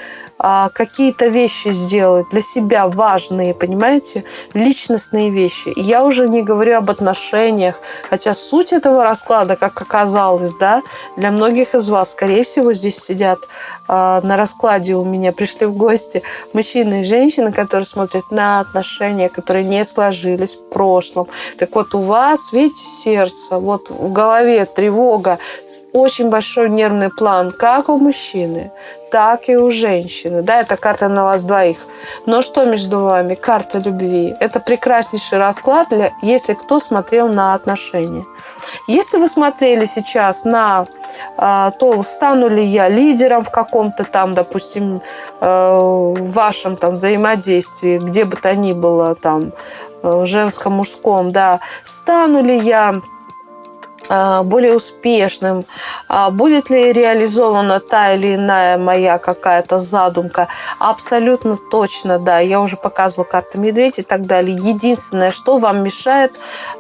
какие-то вещи сделать для себя важные, понимаете, личностные вещи. Я уже не говорю об отношениях, хотя суть этого расклада, как оказалось, да, для многих из вас, скорее всего, здесь сидят э, на раскладе у меня, пришли в гости мужчины и женщины, которые смотрят на отношения, которые не сложились в прошлом. Так вот, у вас, видите, сердце, вот в голове тревога, очень большой нервный план, как у мужчины, так и у женщины. Да, это карта на вас двоих. Но что между вами? Карта любви. Это прекраснейший расклад, для, если кто смотрел на отношения. Если вы смотрели сейчас на а, то, стану ли я лидером в каком-то там, допустим, э, вашем там взаимодействии, где бы то ни было, там, э, женском, мужском, да, стану ли я более успешным, а, будет ли реализована та или иная моя какая-то задумка. Абсолютно точно, да. Я уже показывала карты медведь и так далее. Единственное, что вам мешает,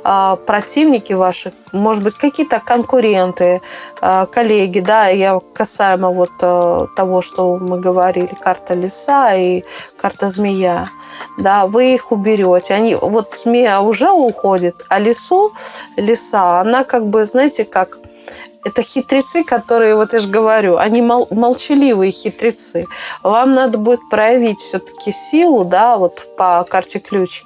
а, противники ваши, может быть, какие-то конкуренты, коллеги, да, я касаемо вот того, что мы говорили, карта лиса и карта змея да, вы их уберете. Они, вот змея уже уходит, а лесу, лиса, она как бы, знаете, как это хитрецы, которые, вот я же говорю, они мол, молчаливые хитрецы. Вам надо будет проявить все-таки силу, да, вот по карте ключ,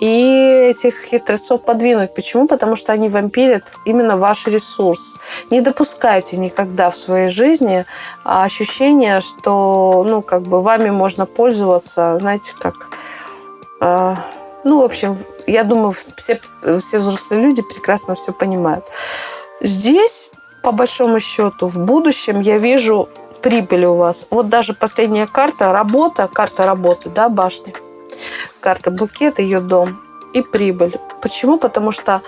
и этих хитрецов подвинуть. Почему? Потому что они вампирят именно ваш ресурс. Не допускайте никогда в своей жизни ощущения, что, ну, как бы вами можно пользоваться, знаете, как а, ну, в общем, я думаю, все, все взрослые люди прекрасно все понимают. Здесь, по большому счету, в будущем я вижу прибыль у вас. Вот даже последняя карта, работа, карта работы, да, башни. Карта букет, ее дом и прибыль. Почему? Потому что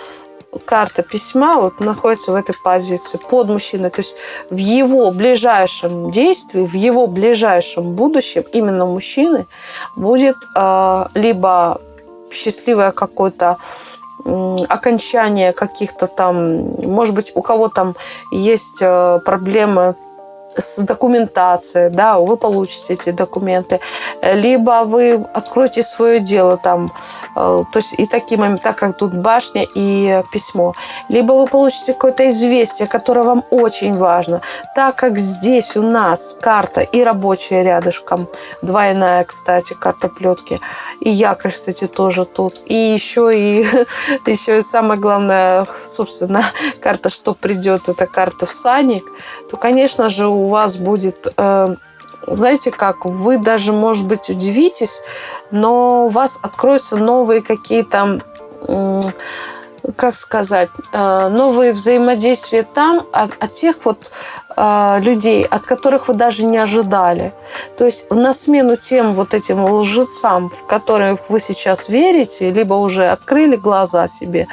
карта письма вот находится в этой позиции под мужчиной. То есть в его ближайшем действии, в его ближайшем будущем именно мужчины будет э, либо счастливое какое-то окончание каких-то там, может быть, у кого там есть э, проблемы с документацией, да, вы получите эти документы, либо вы откроете свое дело там, э, то есть и такие моменты, так как тут башня и письмо, либо вы получите какое-то известие, которое вам очень важно, так как здесь у нас карта и рабочая рядышком, двойная, кстати, карта плетки, и якорь, кстати, тоже тут, и еще и еще и самое главное, собственно, карта, что придет, это карта всадник, то, конечно же, у вас будет, э, знаете как, вы даже, может быть, удивитесь, но у вас откроются новые какие-то как сказать, э, новые взаимодействия там от, от тех вот людей, от которых вы даже не ожидали. То есть на смену тем вот этим лжецам, в которых вы сейчас верите, либо уже открыли глаза себе,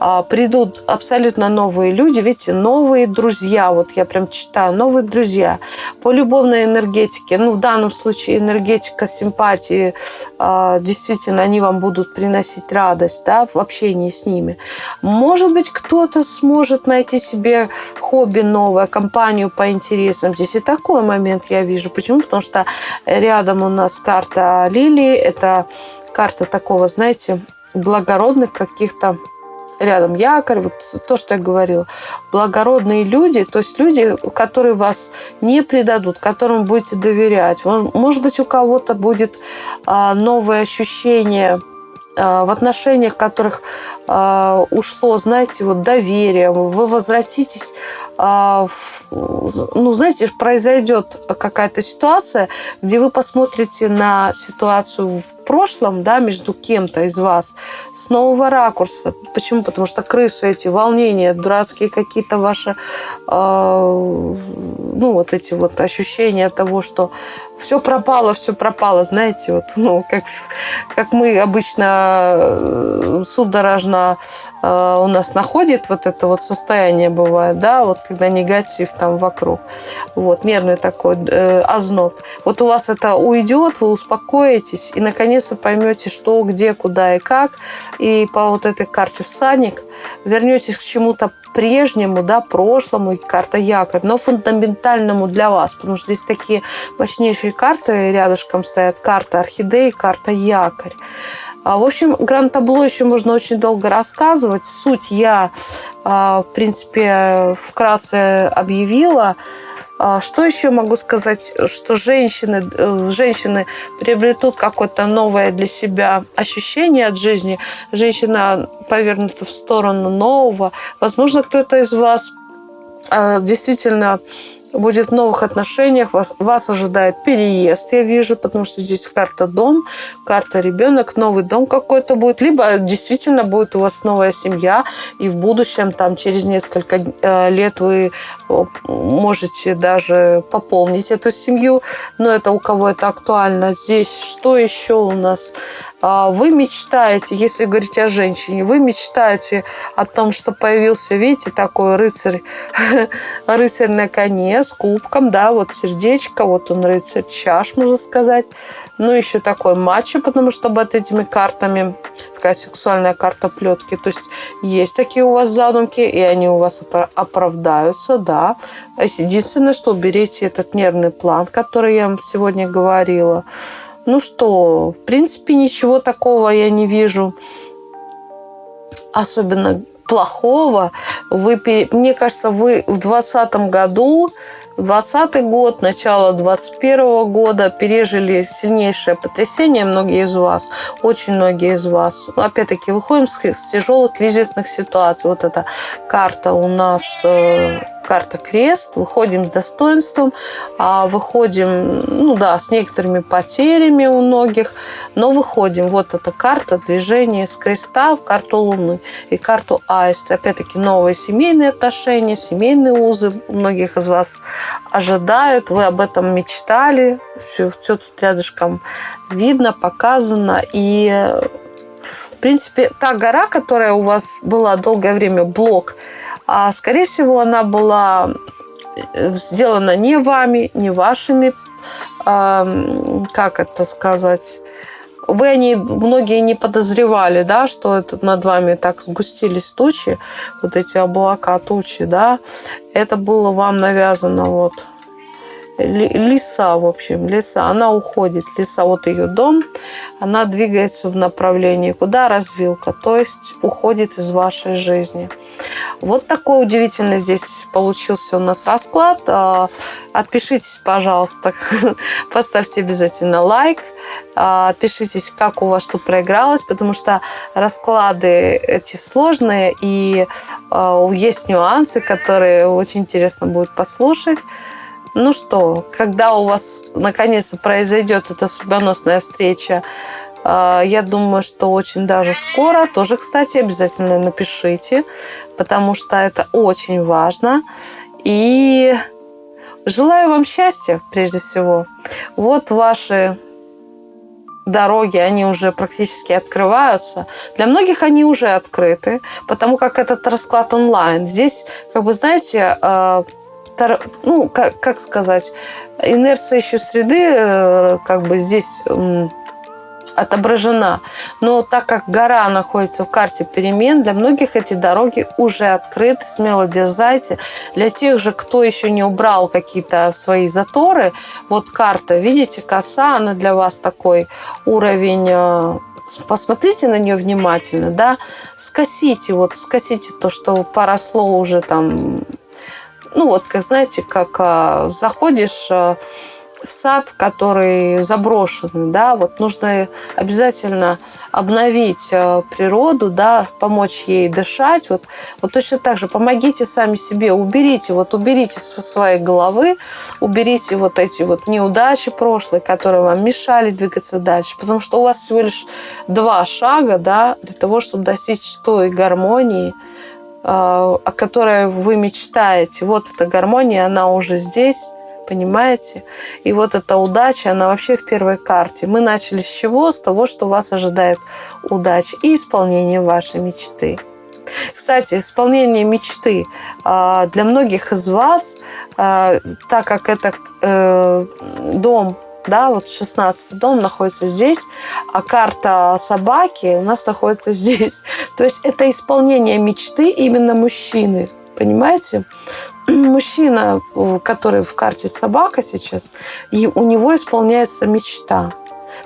э, придут абсолютно новые люди, видите, новые друзья. Вот я прям читаю, новые друзья по любовной энергетике. Ну, в данном случае энергетика симпатии, э, действительно, они вам будут приносить радость да, в общении с ними. Может быть, кто-то сможет найти себе хобби новое, компанию по интересам. Здесь и такой момент я вижу. Почему? Потому что рядом у нас карта лилии. Это карта такого, знаете, благородных каких-то рядом якорь, вот то, что я говорила. Благородные люди, то есть люди, которые вас не предадут, которым будете доверять. Может быть, у кого-то будет а, новое ощущение а, в отношениях, которых а, ушло, знаете, вот доверие, вы возвратитесь, ну, знаете, произойдет какая-то ситуация, где вы посмотрите на ситуацию в прошлом, да, между кем-то из вас с нового ракурса. Почему? Потому что крысы эти, волнения, дурацкие какие-то ваши, ну, вот эти вот ощущения того, что все пропало, все пропало, знаете, вот, ну, как, как мы обычно э, судорожно э, у нас находит вот это вот состояние бывает, да, вот когда негатив там вокруг, вот, нервный такой э, озноб. Вот у вас это уйдет, вы успокоитесь и наконец-то поймете, что, где, куда и как, и по вот этой карте всадник вернетесь к чему-то прежнему, да, прошлому, карта якорь, но фундаментальному для вас, потому что здесь такие мощнейшие карты рядышком стоят, карта орхидеи, карта якорь. А, в общем, гранд-табло еще можно очень долго рассказывать. Суть я, а, в принципе, вкратце объявила. А, что еще могу сказать, что женщины, э, женщины приобретут какое-то новое для себя ощущение от жизни. Женщина повернута в сторону нового. Возможно, кто-то из вас а, действительно будет в новых отношениях, вас, вас ожидает переезд, я вижу, потому что здесь карта дом, карта ребенок, новый дом какой-то будет, либо действительно будет у вас новая семья, и в будущем, там, через несколько э, лет вы можете даже пополнить эту семью, но это у кого это актуально. Здесь что еще у нас? А, вы мечтаете, если говорить о женщине, вы мечтаете о том, что появился, видите, такой рыцарь, рыцарь на коне с кубком, да, вот сердечко, вот он рыцарь чаш, можно сказать. Ну, еще такой матча, потому что под этими картами такая сексуальная карта плетки. То есть есть такие у вас задумки, и они у вас оправдаются, да. Единственное, что уберите этот нервный план, который я вам сегодня говорила. Ну что, в принципе, ничего такого я не вижу особенно плохого. Вы, мне кажется, вы в 2020 году 2020 год, начало 2021 года пережили сильнейшее потрясение, многие из вас, очень многие из вас. Опять-таки, выходим с, тяжелых кризисных ситуаций. Вот эта карта у нас э, карта крест, выходим с достоинством, а выходим, ну да, с некоторыми потерями у многих, но выходим. Вот эта карта движения с креста в карту Луны и карту Аист. Опять-таки новые семейные отношения, семейные узы у многих из вас ожидают. Вы об этом мечтали. Все, все тут рядышком видно, показано. И в принципе, та гора, которая у вас была долгое время, блок, а, скорее всего, она была э, сделана не вами, не вашими, а, как это сказать, вы они многие не подозревали, да, что это над вами так сгустились тучи, вот эти облака тучи, да, это было вам навязано вот лиса, в общем, лиса, она уходит, лиса, вот ее дом, она двигается в направлении, куда развилка, то есть уходит из вашей жизни. Вот такой удивительный здесь получился у нас расклад. А, отпишитесь, пожалуйста, поставьте обязательно лайк, а, отпишитесь, как у вас что проигралось, потому что расклады эти сложные, и а, есть нюансы, которые очень интересно будет послушать. Ну что, когда у вас наконец-то произойдет эта судьбоносная встреча, а, я думаю, что очень даже скоро. Тоже, кстати, обязательно напишите, потому что это очень важно. И желаю вам счастья, прежде всего. Вот ваши дороги, они уже практически открываются. Для многих они уже открыты, потому как этот расклад онлайн. Здесь, как бы, знаете, а, ну, как, как сказать, инерция еще среды, э, как бы здесь отображена. Но так как гора находится в карте перемен, для многих эти дороги уже открыты, смело дерзайте. Для тех же, кто еще не убрал какие-то свои заторы, вот карта, видите, коса, она для вас такой уровень э, посмотрите на нее внимательно, да, скосите, вот скосите то, что поросло уже там ну вот, как знаете, как а, заходишь а, в сад, который заброшенный, да, вот нужно обязательно обновить а, природу, да, помочь ей дышать, вот, вот точно так же помогите сами себе, уберите, вот уберите со своей головы, уберите вот эти вот неудачи прошлые, которые вам мешали двигаться дальше, потому что у вас всего лишь два шага, да, для того, чтобы достичь той гармонии, о которой вы мечтаете. Вот эта гармония, она уже здесь. Понимаете? И вот эта удача, она вообще в первой карте. Мы начали с чего? С того, что вас ожидает удача и исполнение вашей мечты. Кстати, исполнение мечты а, для многих из вас, а, так как это э, дом да, вот 16 дом находится здесь, а карта собаки у нас находится здесь. То есть это исполнение мечты именно мужчины, понимаете? Мужчина, который в карте собака сейчас, и у него исполняется мечта.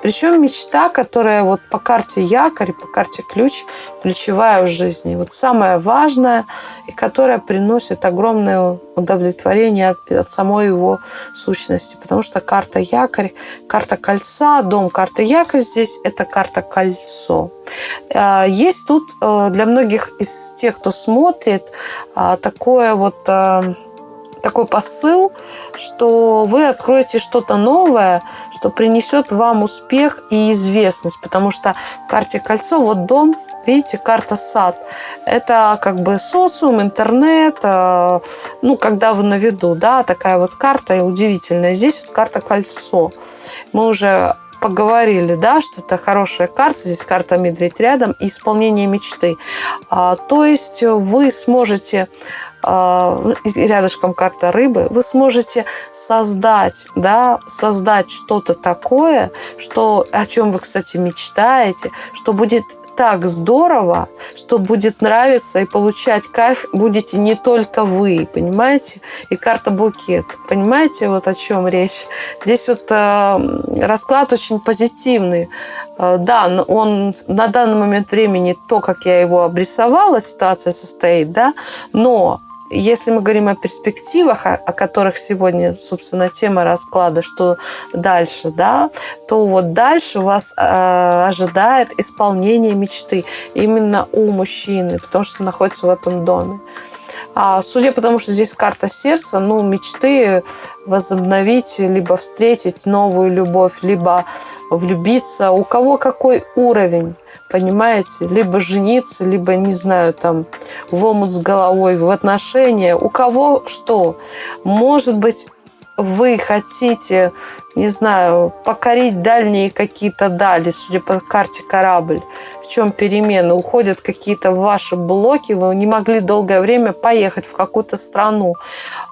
Причем мечта, которая вот по карте якорь, по карте ключ, ключевая в жизни. Вот самое важное, и которая приносит огромное удовлетворение от, от самой его сущности. Потому что карта якорь, карта кольца, дом карта якорь здесь – это карта кольцо. А, есть тут э, для многих из тех, кто смотрит, а, такое вот э, такой посыл, что вы откроете что-то новое, что принесет вам успех и известность. Потому что в карте кольцо, вот дом, видите, карта сад. Это как бы социум, интернет, э, ну, когда вы на виду, да, такая вот карта удивительная. Здесь вот карта кольцо. Мы уже поговорили, да, что это хорошая карта, здесь карта медведь рядом и исполнение мечты. А, то есть вы сможете рядышком карта рыбы, вы сможете создать, да, создать что-то такое, что, о чем вы, кстати, мечтаете, что будет так здорово, что будет нравиться и получать кайф будете не только вы, понимаете? И карта букет. Понимаете, вот о чем речь? Здесь вот э, расклад очень позитивный. Э, да, он на данный момент времени, то, как я его обрисовала, ситуация состоит, да, но если мы говорим о перспективах, о, которых сегодня, собственно, тема расклада, что дальше, да, то вот дальше вас э, ожидает исполнение мечты именно у мужчины, потому что находится в этом доме. А судя по тому, что здесь карта сердца, ну, мечты возобновить, либо встретить новую любовь, либо влюбиться. У кого какой уровень? понимаете? Либо жениться, либо, не знаю, там, в омут с головой, в отношения. У кого что? Может быть, вы хотите, не знаю, покорить дальние какие-то дали, судя по карте корабль, в чем перемены, уходят какие-то ваши блоки, вы не могли долгое время поехать в какую-то страну.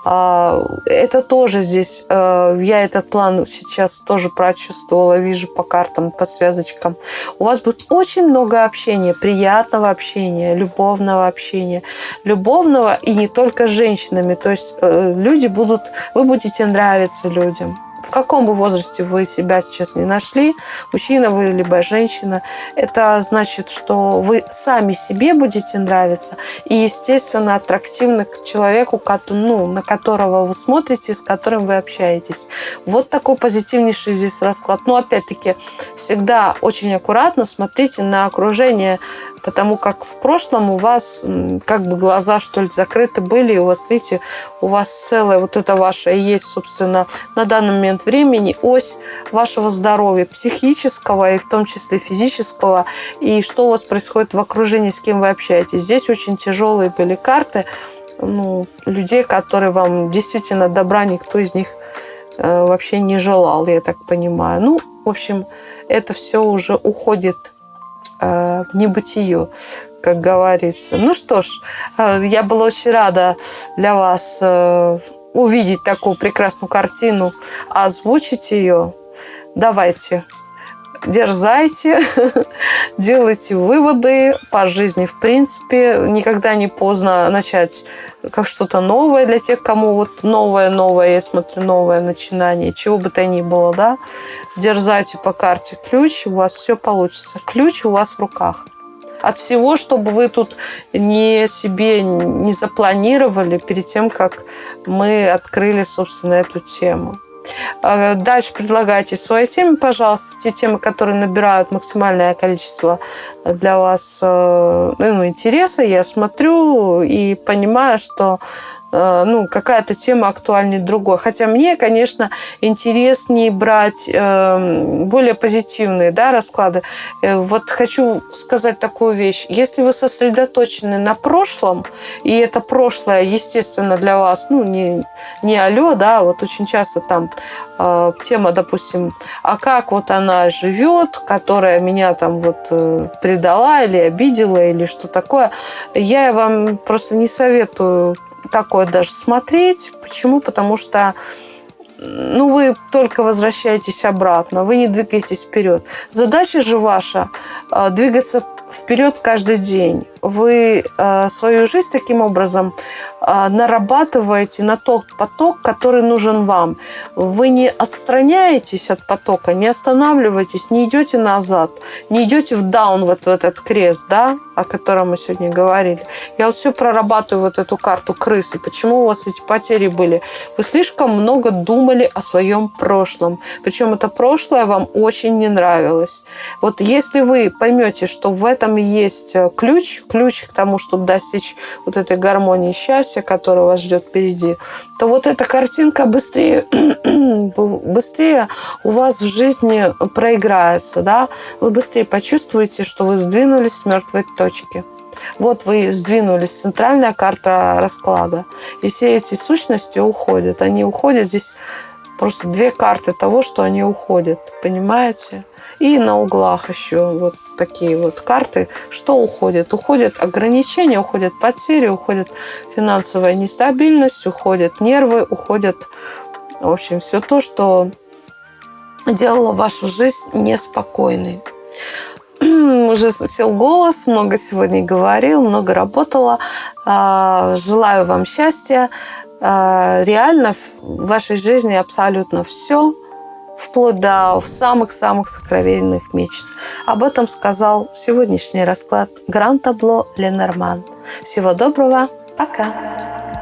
А, это тоже здесь, э, я этот план сейчас тоже прочувствовала, вижу по картам, по связочкам. У вас будет очень много общения, приятного общения, любовного общения. Любовного и не только с женщинами. То есть э, люди будут, вы будете нравиться людям в каком бы возрасте вы себя сейчас не нашли, мужчина вы либо женщина, это значит, что вы сами себе будете нравиться и, естественно, аттрактивны к человеку, ну, на которого вы смотрите, с которым вы общаетесь. Вот такой позитивнейший здесь расклад. Но, опять-таки, всегда очень аккуратно смотрите на окружение потому как в прошлом у вас как бы глаза, что ли, закрыты были, и вот видите, у вас целая вот это ваше и есть, собственно, на данный момент времени ось вашего здоровья, психического и в том числе физического, и что у вас происходит в окружении, с кем вы общаетесь. Здесь очень тяжелые были карты, ну, людей, которые вам действительно добра никто из них э, вообще не желал, я так понимаю. Ну, в общем, это все уже уходит в небытие, как говорится. Ну что ж, э, я была очень рада для вас э, увидеть такую прекрасную картину, озвучить ее. Давайте, дерзайте, делайте выводы по жизни. В принципе, никогда не поздно начать как что-то новое для тех, кому вот новое-новое, я смотрю, новое начинание, чего бы то ни было, да. Дерзайте по карте ключ, у вас все получится. Ключ у вас в руках. От всего, чтобы вы тут не себе не запланировали перед тем, как мы открыли, собственно, эту тему. А, дальше предлагайте свои темы, пожалуйста, те темы, которые набирают максимальное количество для вас э, ну, интереса. Я смотрю и понимаю, что ну, какая-то тема актуальнее другой. Хотя мне, конечно, интереснее брать э, более позитивные да, расклады. Э, вот хочу сказать такую вещь. Если вы сосредоточены на прошлом, и это прошлое, естественно, для вас, ну, не, не алло, да, вот очень часто там э, тема, допустим, а как вот она живет, которая меня там вот э, предала или обидела, или что такое, я вам просто не советую такое даже смотреть. Почему? Потому что ну, вы только возвращаетесь обратно, вы не двигаетесь вперед. Задача же ваша э, двигаться вперед каждый день. Вы э, свою жизнь таким образом нарабатываете на тот поток, который нужен вам. Вы не отстраняетесь от потока, не останавливаетесь, не идете назад, не идете в даун, вот в этот крест, да, о котором мы сегодня говорили. Я вот все прорабатываю вот эту карту крысы. Почему у вас эти потери были? Вы слишком много думали о своем прошлом. Причем это прошлое вам очень не нравилось. Вот если вы поймете, что в этом есть э, ключ, ключ к тому, чтобы достичь вот этой гармонии счастья, которая вас ждет впереди, то вот эта картинка быстрее, быстрее у вас в жизни проиграется. Да? Вы быстрее почувствуете, что вы сдвинулись с мертвой точки. Вот вы сдвинулись, центральная карта расклада. И все эти сущности уходят. Они уходят здесь просто две карты того, что они уходят. Понимаете? И на углах еще вот такие вот карты. Что уходит? Уходят ограничения, уходят потери, уходит финансовая нестабильность, уходят нервы, уходят, в общем, все то, что делало вашу жизнь неспокойной. Уже сел голос, много сегодня говорил, много работала. А, желаю вам счастья. А, реально в вашей жизни абсолютно все, вплоть до самых-самых сокровенных мечт. Об этом сказал сегодняшний расклад Гран Табло Ленорман. Всего доброго, пока!